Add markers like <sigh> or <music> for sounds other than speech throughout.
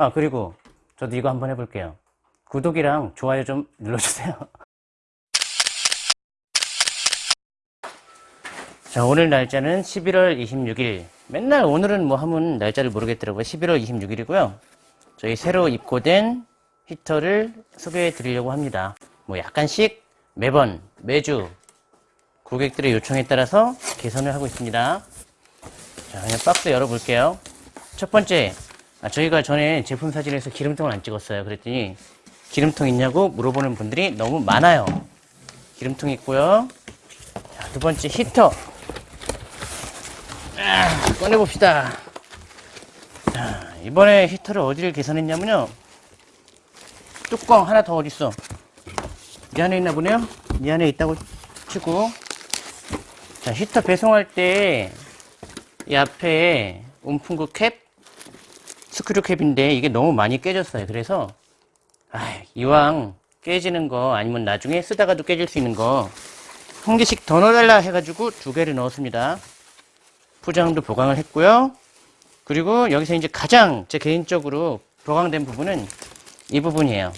아 그리고 저도 이거 한번 해볼게요. 구독이랑 좋아요 좀 눌러주세요. <laughs> 자 오늘 날짜는 11월 26일. 맨날 오늘은 뭐 하면 날짜를 모르겠더라고요. 11월 26일이고요. 저희 새로 입고된 히터를 소개해 드리려고 합니다. 뭐 약간씩 매번 매주 고객들의 요청에 따라서 개선을 하고 있습니다. 자 그냥 박스 열어 볼게요. 첫 번째 아, 저희가 전에 제품 사진에서 기름통을 안 찍었어요. 그랬더니 기름통 있냐고 물어보는 분들이 너무 많아요. 기름통 있고요. 자, 두 번째 히터. 아, 꺼내봅시다. 자, 이번에 히터를 어디를 개선했냐면요. 뚜껑 하나 더 어딨어? 이 안에 있나 보네요. 이 안에 있다고 치고. 자 히터 배송할 때 이 앞에 온풍구 캡 스크류 캡인데 이게 너무 많이 깨졌어요. 그래서 아, 이왕 깨지는 거 아니면 나중에 쓰다가도 깨질 수 있는 거 한 개씩 더 넣어달라 해가지고 두 개를 넣었습니다. 포장도 보강을 했고요. 그리고 여기서 이제 가장 제 개인적으로 보강된 부분은 이 부분이에요.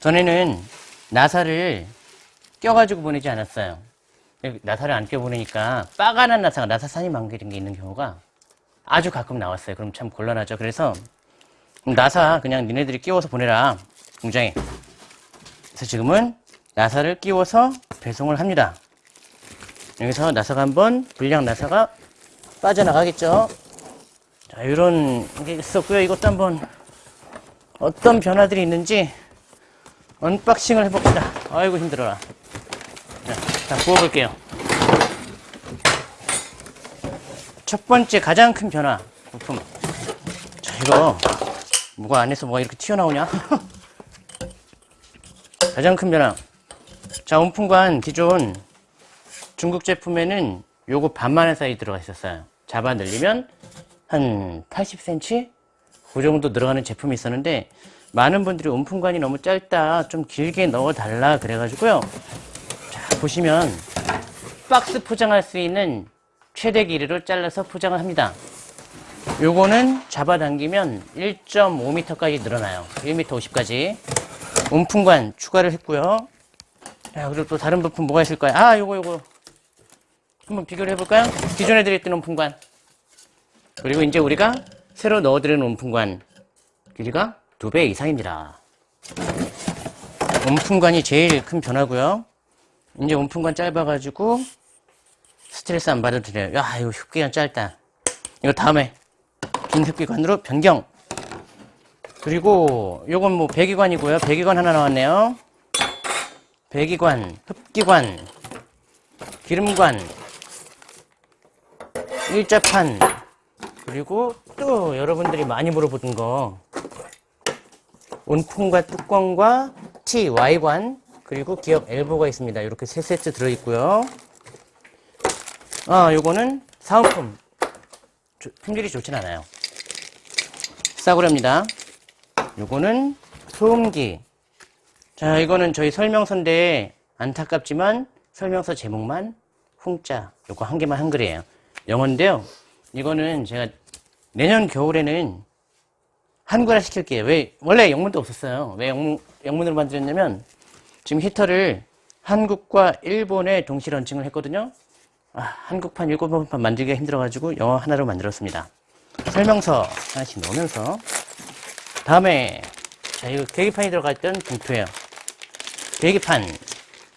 전에는 나사를 껴가지고 보내지 않았어요. 나사를 안 껴보내니까 빠가난 나사가 나사산이 만기는 게 있는 경우가 아주 가끔 나왔어요. 그럼 참 곤란하죠. 그래서 나사 그냥 니네들이 끼워서 보내라. 공장에. 그래서 지금은 나사를 끼워서 배송을 합니다. 여기서 나사가 한번 불량 나사가 빠져나가겠죠? 자 이런 게 있었고요. 이것도 한번 어떤 변화들이 있는지 unboxing을 해봅시다. 아이고 힘들어라. 자, 자 부어볼게요 첫 번째 가장 큰 변화 부품. 자 이거 뭐가 안에서 뭐가 이렇게 튀어나오냐? <laughs> 가장 큰 변화. 자 온풍관 기존 중국 제품에는 요거 반만의 사이즈 들어가 있었어요. 잡아 늘리면 한 80cm 그 정도 늘어가는 제품이 있었는데 많은 분들이 온풍관이 너무 짧다 좀 길게 넣어 달라 그래 가지고요. 자 보시면 박스 포장할 수 있는 최대 길이를 잘라서 포장을 합니다. 요거는 잡아당기면 1.5m까지 늘어나요. 1m 50까지. 온풍관 추가를 했고요. 자 그리고 또 다른 부품 뭐가 있을까요? 아 요거 요거. 한번 비교를 해볼까요? 기존에 들었던 온풍관. 그리고 이제 우리가 새로 넣어드리는 온풍관 길이가 두 배 이상입니다. 온풍관이 제일 큰 변화고요. 이제 온풍관 짧아가지고 스트레스 안 받아도 돼요. 야 이거 흡기관 짧다. 이거 다음에 긴 흡기관으로 변경. 그리고 요건 뭐 배기관이고요. 배기관 하나 나왔네요. 배기관 흡기관 기름관 일자판. 그리고 또 여러분들이 많이 물어보던 거. 온풍과 뚜껑과 T, Y관. 그리고 기업 엘보가 있습니다. 이렇게 세 세트 들어있고요 아 요거는 사은품. 품질이 좋진 않아요. 싸구려입니다. 요거는 소음기. 자 이거는 저희 설명서인데 안타깝지만 설명서 제목만 홍자. 요거 한 개만 한글이에요. 영어인데요. 이거는 제가 내년 겨울에는 한글화 시킬게요. 왜 원래 영문도 없었어요. 왜 영문, 영문으로 만들었냐면 지금 히터를 한국과 일본에 동시 런칭을 했거든요. 아, 한국판 일본판 만들기가 힘들어가지고 영어 하나로 만들었습니다. 설명서 하나씩 넣으면서 다음에 자 이거 계기판이 들어가 있던 봉투예요. 계기판.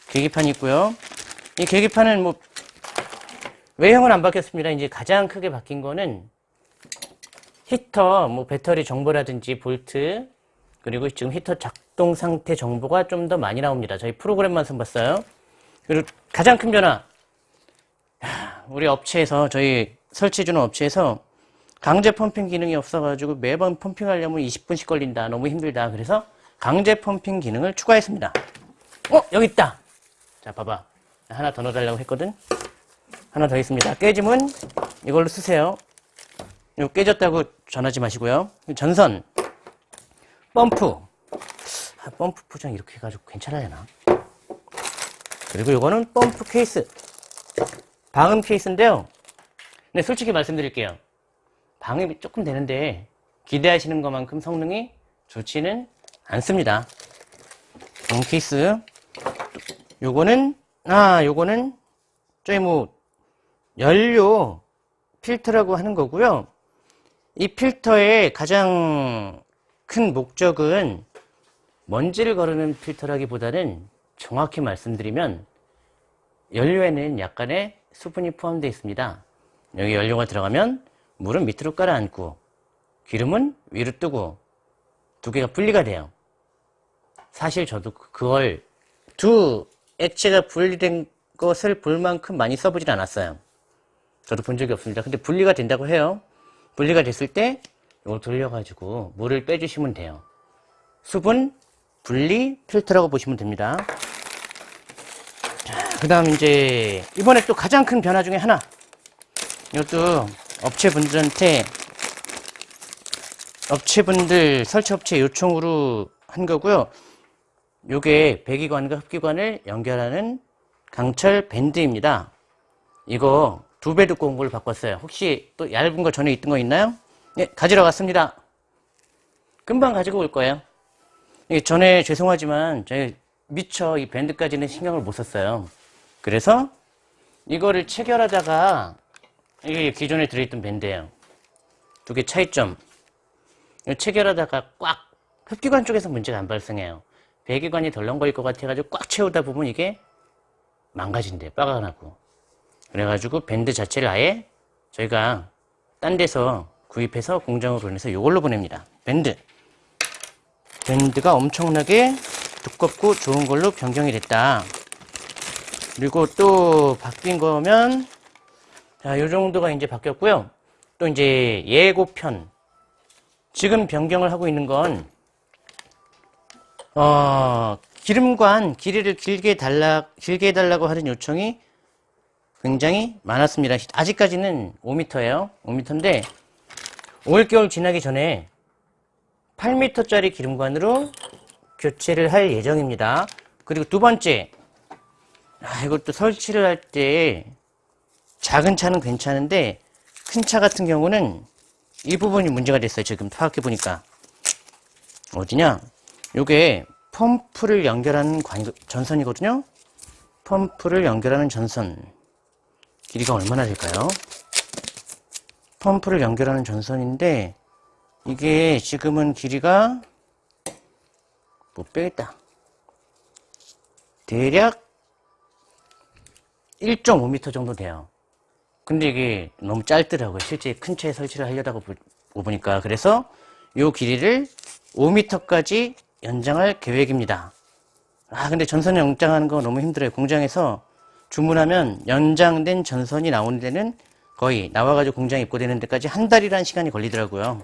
계기판이 있고요. 이 계기판은 뭐 외형은 안 바뀌었습니다. 이제 가장 크게 바뀐 거는 히터 뭐 배터리 정보라든지 볼트 그리고 지금 히터 작동 상태 정보가 좀 더 많이 나옵니다. 저희 프로그램만 선봤어요. 그리고 가장 큰 변화 우리 업체에서 저희 설치해주는 업체에서 강제 펌핑 기능이 없어가지고 매번 펌핑하려면 20분씩 걸린다. 너무 힘들다. 그래서 강제 펌핑 기능을 추가했습니다. 어 여기 있다. 자 봐봐. 하나 더 넣어달라고 했거든. 하나 더 있습니다. 깨짐은 이걸로 쓰세요. 이거 깨졌다고 전하지 마시고요. 전선. 펌프. 아, 펌프 포장 이렇게 해가지고 괜찮아야나? 그리고 이거는 펌프 케이스 방음 케이스인데요 근데 솔직히 말씀드릴게요 방음이 조금 되는데 기대하시는 것만큼 성능이 좋지는 않습니다. 음, 케이스. 요거는, 아, 요거는, 저희 뭐, 연료 필터라고 하는 거고요. 이 필터의 가장 큰 목적은 먼지를 거르는 필터라기보다는 정확히 말씀드리면 연료에는 약간의 수분이 포함되어 있습니다. 여기 연료가 들어가면 물은 밑으로 깔아앉고 기름은 위로 뜨고 두 개가 분리가 돼요. 사실 저도 그걸 두 액체가 분리된 것을 볼 만큼 많이 써보진 않았어요. 저도 본 적이 없습니다. 근데 분리가 된다고 해요. 분리가 됐을 때 이걸 돌려가지고 물을 빼주시면 돼요. 수분 분리 필터라고 보시면 됩니다. 그 다음 이제 이번에 또 가장 큰 변화 중에 하나 이것도 업체분들한테 업체분들 설치업체 요청으로 한 거고요. 요게 배기관과 흡기관을 연결하는 강철 밴드입니다. 이거 두 배 두꺼운 걸 바꿨어요. 혹시 또 얇은 거 전에 있던 거 있나요? 네, 가지러 갔습니다. 금방 가지고 올 거예요. 이게 전에 죄송하지만 저희 미처 이 밴드까지는 신경을 못 썼어요. 그래서 이거를 체결하다가 이게 기존에 들어있던 밴드예요. 두 개 차이점. 체결하다가 꽉 흡기관 쪽에서 문제가 안 발생해요. 배기관이 덜렁거릴 것 같아가지고 꽉 채우다 보면 이게 망가진대요. 빠가 나고. 그래가지고 밴드 자체를 아예 저희가 딴 데서 구입해서 공장으로 보내서 이걸로 보냅니다. 밴드. 밴드가 엄청나게 두껍고 좋은 걸로 변경이 됐다. 그리고 또 바뀐 거면 자, 요 정도가 이제 바뀌었고요. 또 이제 예고편. 지금 변경을 하고 있는 건 어, 기름관 길이를 길게 달라 길게 해달라고 하는 요청이 굉장히 많았습니다. 아직까지는 5m예요. 5m인데 올겨울 지나기 전에 8m짜리 기름관으로 교체를 할 예정입니다. 그리고 두 번째, 아, 이것도 설치를 할 때 작은 차는 괜찮은데 큰 차 같은 경우는 이 부분이 문제가 됐어요. 지금 파악해 보니까 어디냐? 요게 펌프를 연결하는 관, 전선이거든요. 펌프를 연결하는 전선 길이가 얼마나 될까요? 펌프를 연결하는 전선인데 이게 지금은 길이가 못 빼겠다. 대략 1.5m 정도 돼요. 근데 이게 너무 짧더라고요. 실제 큰 차에 설치를 하려다가 보니까. 그래서 이 길이를 5m까지 연장할 계획입니다. 아, 근데 전선 연장하는 거 너무 힘들어요. 공장에서 주문하면 연장된 전선이 나오는 데는 거의 나와가지고 공장에 입고되는 데까지 한 달이라는 시간이 걸리더라고요.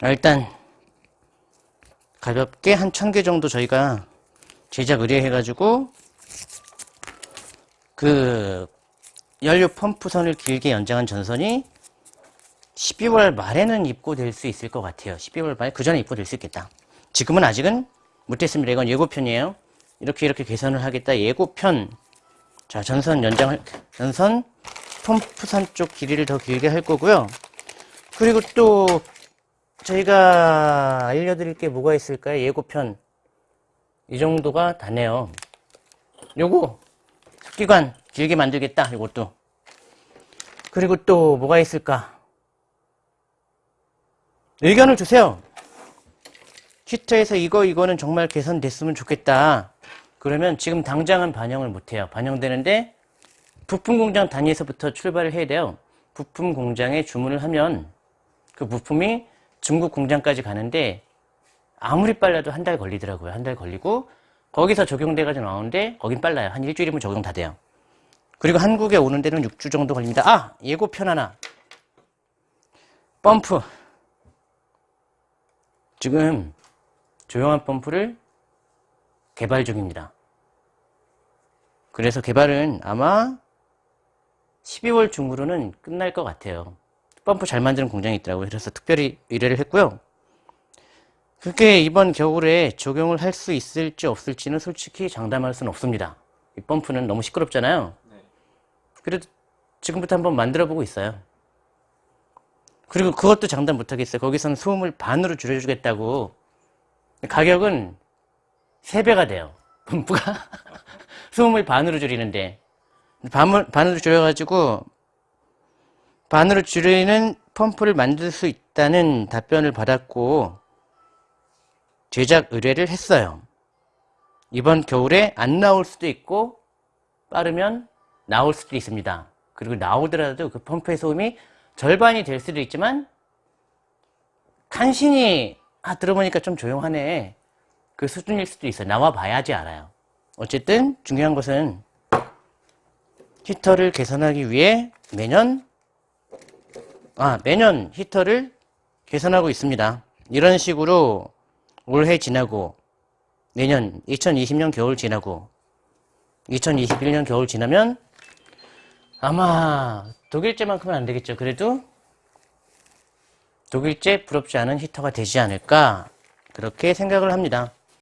아, 일단 가볍게 한 천 개 정도 저희가 제작 의뢰해가지고 그 연료 펌프선을 길게 연장한 전선이 12월 말에는 입고될 수 있을 것 같아요. 12월 말, 그 전에 입고될 수 있겠다. 지금은 아직은 못했습니다. 이건 예고편이에요. 이렇게 이렇게 개선을 하겠다. 예고편. 자, 전선 연장, 전선 펌프선 쪽 길이를 더 길게 할 거고요. 그리고 또 저희가 알려드릴 게 뭐가 있을까요? 예고편. 이 정도가 다네요. 요거 습 기관 길게 만들겠다. 이것도. 그리고 또 뭐가 있을까? 의견을 주세요. 히터에서 이거 이거는 정말 개선됐으면 좋겠다. 그러면 지금 당장은 반영을 못해요. 반영되는데 부품 공장 단위에서부터 출발을 해야 돼요. 부품 공장에 주문을 하면 그 부품이 중국 공장까지 가는데 아무리 빨라도 한 달 걸리더라고요. 한 달 걸리고 거기서 적용돼가지고 나오는데 거긴 빨라요. 한 일주일이면 적용 다 돼요. 그리고 한국에 오는 데는 6주 정도 걸립니다. 아! 예고편 하나. 펌프. 지금 조용한 펌프를 개발 중입니다. 그래서 개발은 아마 12월 중으로는 끝날 것 같아요. 펌프 잘 만드는 공장이 있더라고요. 그래서 특별히 의뢰를 했고요. 그게 이번 겨울에 적용을 할 수 있을지 없을지는 솔직히 장담할 수는 없습니다. 이 펌프는 너무 시끄럽잖아요. 그래도 지금부터 한번 만들어 보고 있어요. 그리고 그것도 장담 못하겠어요. 거기서는 소음을 반으로 줄여주겠다고. 가격은 3배가 돼요. 펌프가. <laughs> 소음을 반으로 줄이는데. 반을, 반으로 줄여가지고, 반으로 줄이는 펌프를 만들 수 있다는 답변을 받았고, 제작 의뢰를 했어요. 이번 겨울에 안 나올 수도 있고, 빠르면 나올 수도 있습니다. 그리고 나오더라도 그 펌프의 소음이 절반이 될 수도 있지만 간신히 아 들어보니까 좀 조용하네 그 수준일 수도 있어요 나와 봐야지 알아요 어쨌든 중요한 것은 히터를 개선하기 위해 매년 아 매년 히터를 개선하고 있습니다 이런 식으로 올해 지나고 내년 2020년 겨울 지나고 2021년 겨울 지나면 아마 독일제만큼은 안 되겠죠. 그래도 독일제 부럽지 않은 히터가 되지 않을까 그렇게 생각을 합니다.